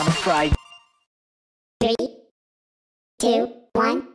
I'm afraid. Three, two, one.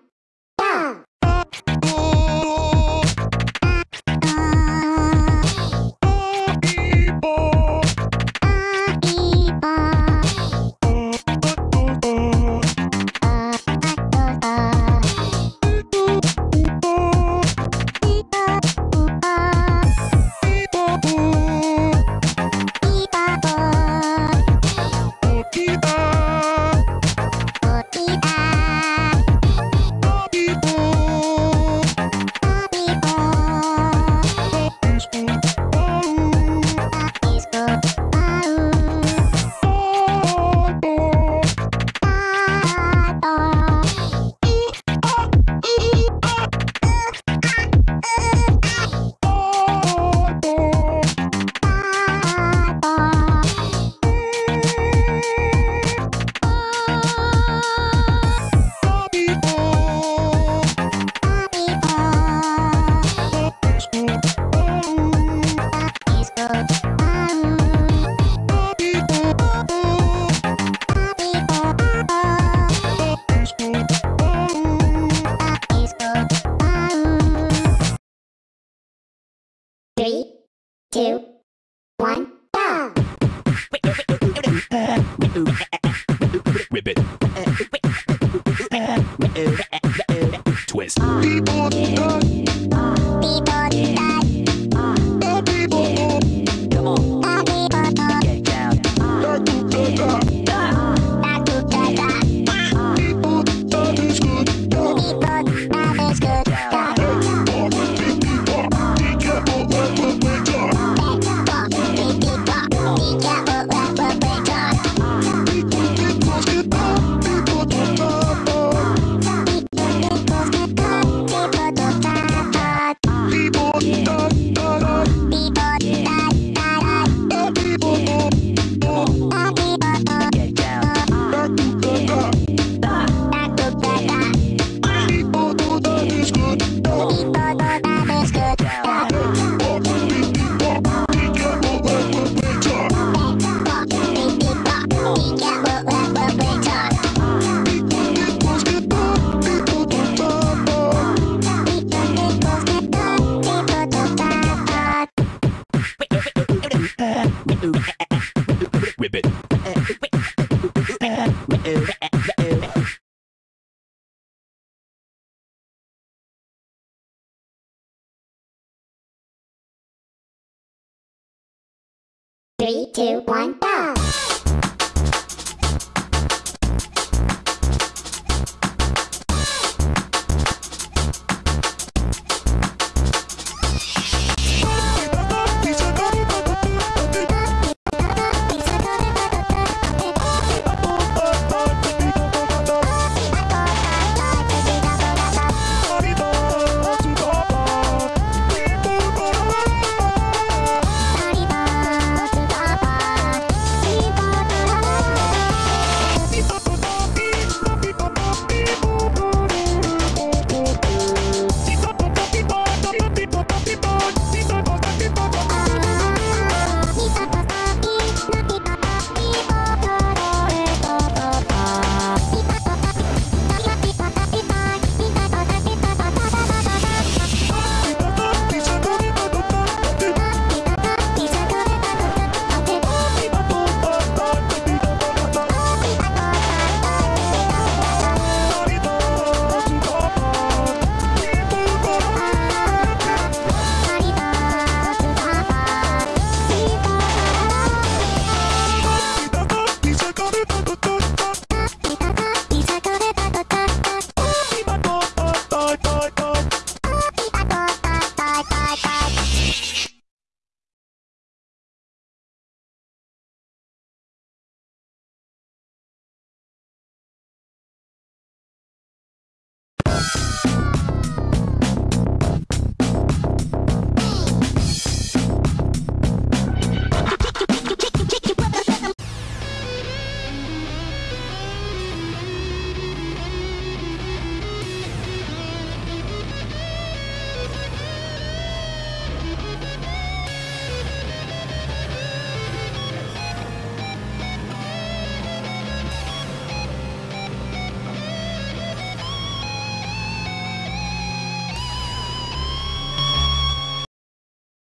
Three, two, one, go! Three, two, one, go!